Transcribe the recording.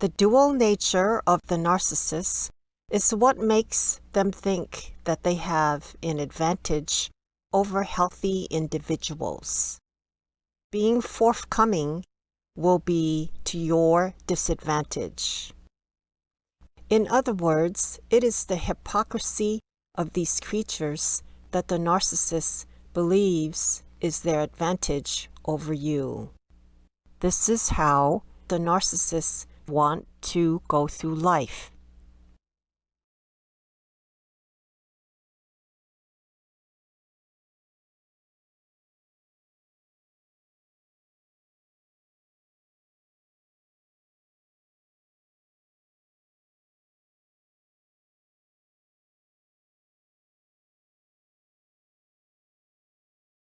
The dual nature of the narcissist is what makes them think that they have an advantage over healthy individuals. Being forthcoming will be to your disadvantage. In other words, it is the hypocrisy of these creatures that the narcissist believes is their advantage over you. This is how the narcissists want to go through life.